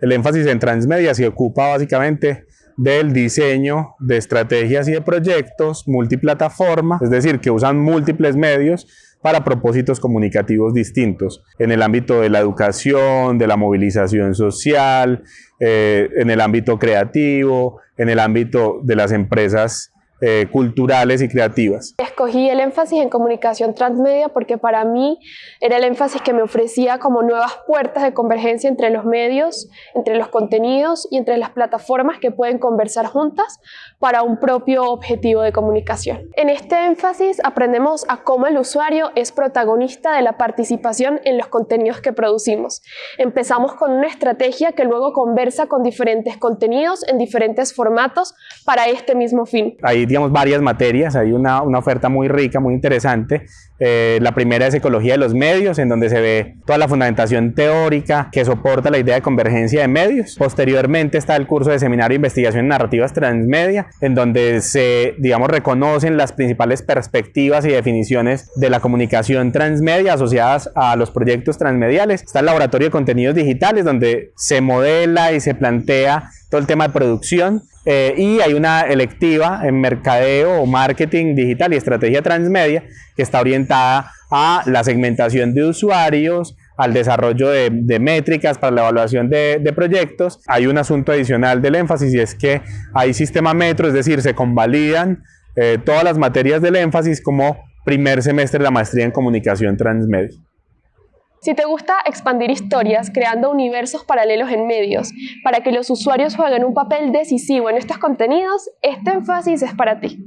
El énfasis en transmedia se ocupa básicamente del diseño de estrategias y de proyectos multiplataforma, es decir, que usan múltiples medios para propósitos comunicativos distintos en el ámbito de la educación, de la movilización social, eh, en el ámbito creativo, en el ámbito de las empresas eh, culturales y creativas. Escogí el énfasis en comunicación transmedia porque para mí era el énfasis que me ofrecía como nuevas puertas de convergencia entre los medios, entre los contenidos y entre las plataformas que pueden conversar juntas para un propio objetivo de comunicación. En este énfasis aprendemos a cómo el usuario es protagonista de la participación en los contenidos que producimos. Empezamos con una estrategia que luego conversa con diferentes contenidos en diferentes formatos para este mismo fin digamos, varias materias, hay una, una oferta muy rica, muy interesante. Eh, la primera es Ecología de los Medios, en donde se ve toda la fundamentación teórica que soporta la idea de convergencia de medios. Posteriormente está el curso de Seminario de Investigación en Narrativas Transmedia, en donde se, digamos, reconocen las principales perspectivas y definiciones de la comunicación transmedia asociadas a los proyectos transmediales. Está el Laboratorio de Contenidos Digitales, donde se modela y se plantea todo el tema de producción eh, y hay una electiva en mercadeo o marketing digital y estrategia transmedia que está orientada a la segmentación de usuarios, al desarrollo de, métricas para la evaluación de, proyectos. Hay un asunto adicional del énfasis y es que hay sistema metro, es decir, se convalidan eh, todas las materias del énfasis como primer semestre de la maestría en comunicación transmedia. Si te gusta expandir historias creando universos paralelos en medios para que los usuarios jueguen un papel decisivo en estos contenidos, este énfasis es para ti.